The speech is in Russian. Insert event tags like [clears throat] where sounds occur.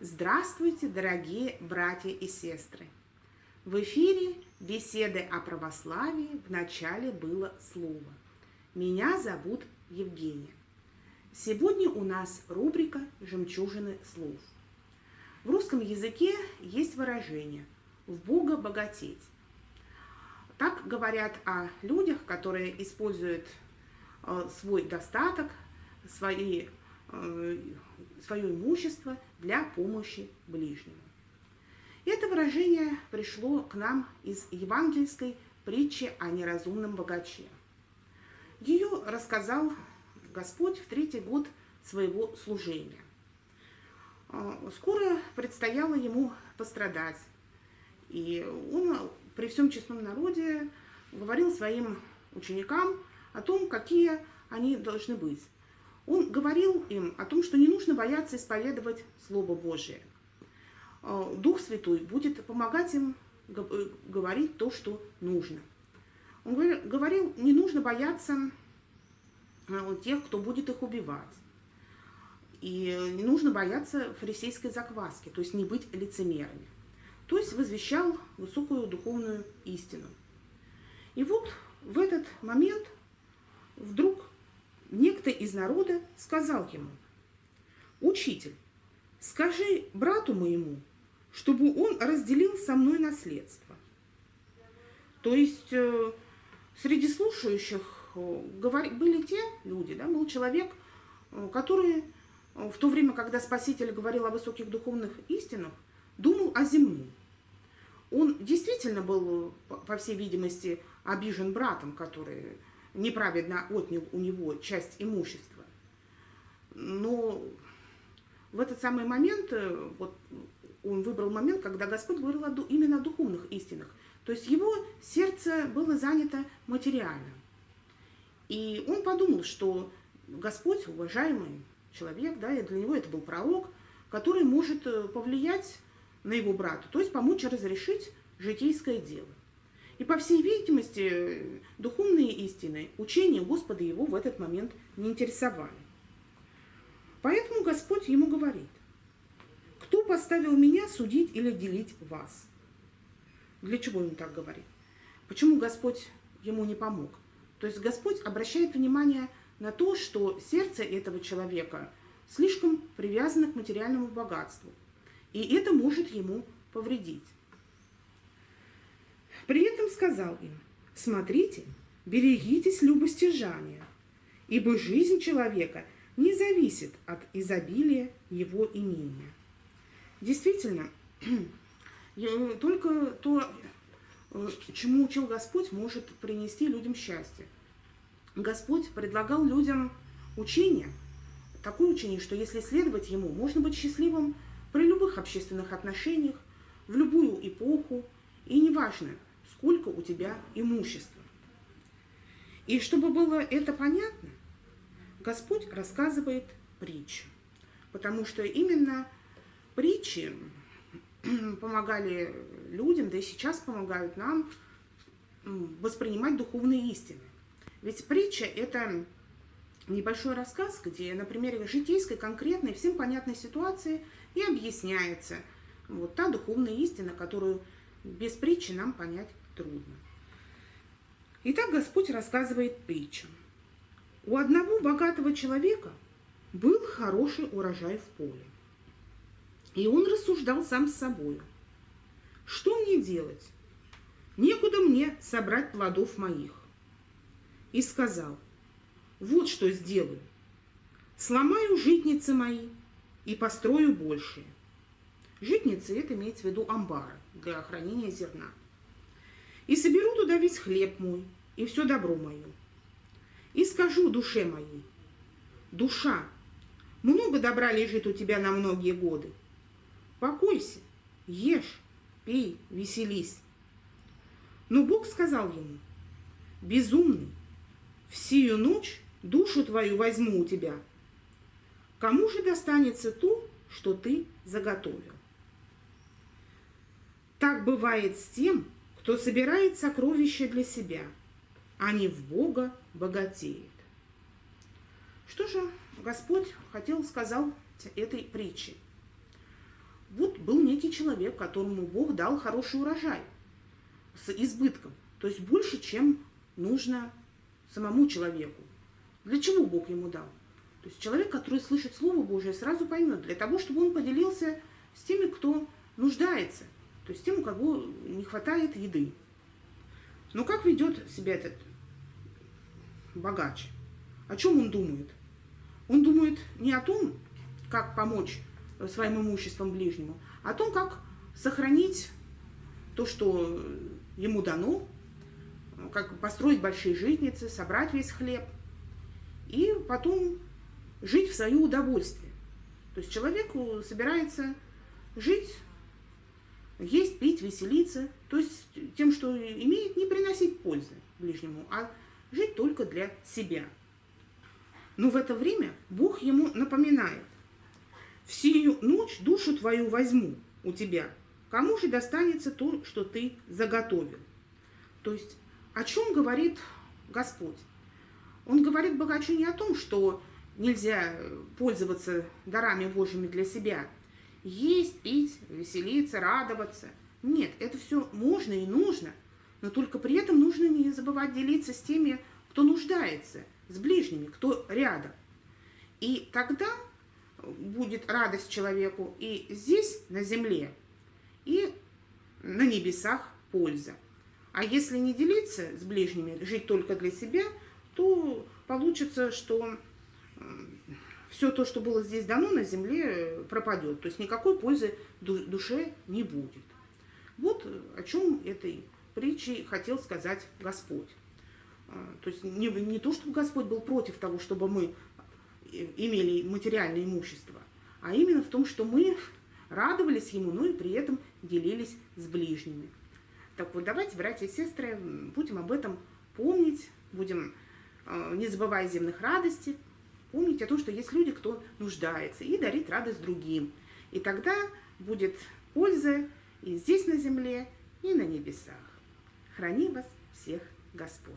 Здравствуйте, дорогие братья и сестры! В эфире беседы о православии в начале было слово. Меня зовут Евгения. Сегодня у нас рубрика «Жемчужины слов». В русском языке есть выражение «в Бога богатеть». Так говорят о людях, которые используют э, свой достаток, свои, э, свое имущество для помощи ближнему. Это выражение пришло к нам из евангельской притчи о неразумном богаче. Ее рассказал Господь в третий год своего служения. А, скоро предстояло ему пострадать, и он при всем честном народе говорил своим ученикам о том, какие они должны быть. Он говорил им о том, что не нужно бояться исповедовать Слово Божие. А, Дух Святой будет помогать им э, говорить то, что нужно. Он говорил, не нужно бояться Э, тех, кто будет их убивать. И не нужно бояться фарисейской закваски, то есть не быть лицемерами. То есть возвещал высокую духовную истину. И вот в этот момент вдруг некто из народа сказал ему, «Учитель, скажи брату моему, чтобы он разделил со мной наследство». То есть э, среди слушающих были те люди, да, был человек, э, который э, в то время, когда Спаситель говорил о высоких духовных истинах, думал о земном. Он действительно был, по всей видимости, обижен братом, который неправедно отнял у него часть имущества. Но в этот самый момент, э, вот он выбрал момент, когда Господь говорил именно о духовных истинах. То есть его сердце было занято материальным. И он подумал, что Господь, уважаемый человек, да, и для него это был пророк, который может э, повлиять на его брата, то есть помочь разрешить житейское дело. И по всей видимости, духовные истины, учения Господа его в этот момент не интересовали. Поэтому Господь ему говорит, кто поставил меня судить или делить вас? Для чего он так говорит? Почему Господь ему не помог? То есть Господь обращает внимание на то, что сердце этого человека слишком привязано к материальному богатству, и это может ему повредить. При этом сказал им, смотрите, берегитесь любостяжания, ибо жизнь человека не зависит от изобилия его имения. Действительно, [clears throat] только то чему учил Господь, может принести людям счастье. Господь предлагал людям учение, такое учение, что если следовать ему, можно быть счастливым при любых общественных отношениях, в любую эпоху, и неважно, сколько у тебя имущества. И чтобы было это понятно, Господь рассказывает притчу, потому что именно притчи помогали людям, да и сейчас помогают нам воспринимать духовные истины. Ведь притча – это небольшой рассказ, где на примере житейской, конкретной, всем понятной ситуации и объясняется вот та духовная истина, которую без притчи нам понять трудно. Итак, Господь рассказывает притчу. У одного богатого человека был хороший урожай в поле. И он рассуждал сам с собой. Что мне делать? Некуда мне собрать плодов моих. И сказал, вот что сделаю. Сломаю житницы мои и построю большие. Житницы – это имеется в виду амбары для хранения зерна. И соберу туда весь хлеб мой и все добро мое. И скажу душе моей, душа, много добра лежит у тебя на многие годы. Покойся, ешь, пей, веселись. Но Бог сказал ему, безумный, в сию ночь душу твою возьму у тебя. Кому же достанется то, что ты заготовил? Так бывает с тем, кто собирает сокровища для себя, а не в Бога богатеет. Что же Господь хотел сказал этой притчей? Вот был некий человек, которому Бог дал хороший урожай с избытком, то есть больше, чем нужно самому человеку. Для чего Бог ему дал? То есть человек, который слышит Слово Божие, сразу поймет, для того, чтобы он поделился с теми, кто нуждается, то есть тем, у кого не хватает еды. Но как ведет себя этот богач? О чем он думает? Он думает не о том, как помочь своим имуществом ближнему, а о том, как сохранить то, что ему дано, как построить большие житницы, собрать весь хлеб и потом жить в свое удовольствие. То есть человеку собирается жить, есть, пить, веселиться, то есть тем, что имеет, не приносить пользы ближнему, а жить только для себя. Но в это время Бог ему напоминает, «В сию ночь душу твою возьму у тебя, кому же достанется то, что ты заготовил?» То есть о чем говорит Господь? Он говорит богачу не о том, что нельзя пользоваться дарами Божьими для себя. Есть, пить, веселиться, радоваться. Нет, это все можно и нужно, но только при этом нужно не забывать делиться с теми, кто нуждается, с ближними, кто рядом. И тогда будет радость человеку и здесь, на земле, и на небесах польза. А если не делиться с ближними, жить только для себя, то получится, что все то, что было здесь дано на земле, пропадет. То есть никакой пользы душе не будет. Вот о чем этой притчей хотел сказать Господь. То есть не, не то, чтобы Господь был против того, чтобы мы имели материальное имущество, а именно в том, что мы радовались Ему, но и при этом делились с ближними. Так вот, давайте, братья и сестры, будем об этом помнить, будем, не забывая земных радостей, помнить о том, что есть люди, кто нуждается, и дарить радость другим. И тогда будет польза и здесь на земле, и на небесах. Храни вас всех Господь.